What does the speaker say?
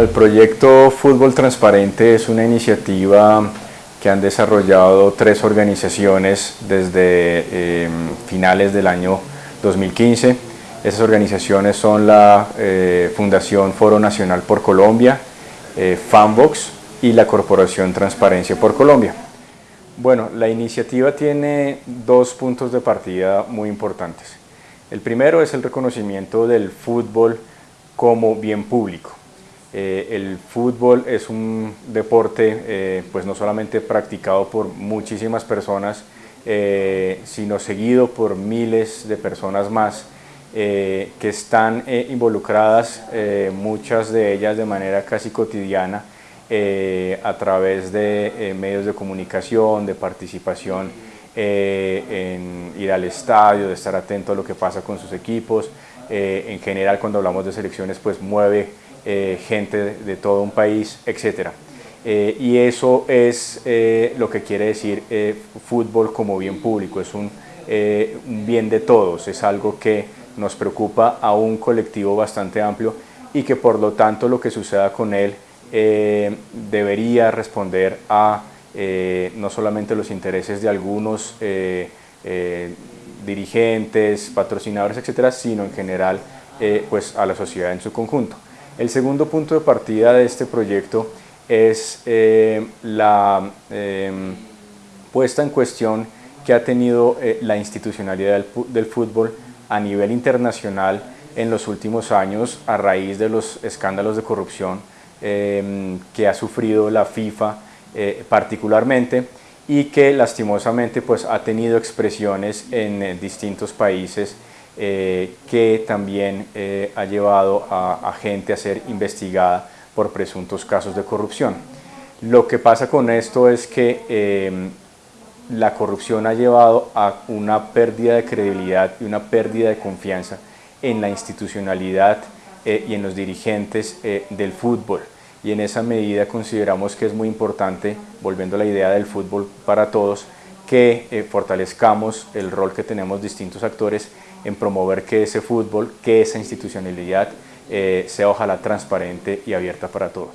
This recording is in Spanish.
el proyecto Fútbol Transparente es una iniciativa que han desarrollado tres organizaciones desde eh, finales del año 2015. Esas organizaciones son la eh, Fundación Foro Nacional por Colombia, eh, Fanbox y la Corporación Transparencia por Colombia. Bueno, la iniciativa tiene dos puntos de partida muy importantes. El primero es el reconocimiento del fútbol como bien público. Eh, el fútbol es un deporte eh, pues no solamente practicado por muchísimas personas, eh, sino seguido por miles de personas más que están involucradas, muchas de ellas de manera casi cotidiana, a través de medios de comunicación, de participación en ir al estadio, de estar atento a lo que pasa con sus equipos, en general cuando hablamos de selecciones pues mueve eh, gente de, todo un país, etc. Eh, y eso es eh, lo que quiere decir fútbol como bien público, es un, bien de todos, es algo que nos preocupa a un colectivo bastante amplio y que por lo tanto lo que suceda con él debería responder a no solamente los intereses de algunos dirigentes, patrocinadores, etcétera, sino en general pues a la sociedad en su conjunto. El segundo punto de partida de este proyecto es eh, la em, puesta en cuestión que ha tenido eh, la institucionalidad del, fútbol a nivel internacional en los últimos años a raíz de los escándalos de corrupción em, que ha sufrido la FIFA eh, particularmente y que lastimosamente pues, ha tenido expresiones en distintos países eh, que también eh, ha llevado a, gente a ser investigada por presuntos casos de corrupción. Lo que pasa con esto es que em, la corrupción ha llevado a una pérdida de credibilidad y una pérdida de confianza en la institucionalidad eh, y en los dirigentes del fútbol. Y en esa medida consideramos que es muy importante, volviendo a la idea del fútbol para todos, que fortalezcamos el rol que tenemos distintos actores en promover que ese fútbol, que esa institucionalidad eh, sea ojalá transparente y abierta para todos.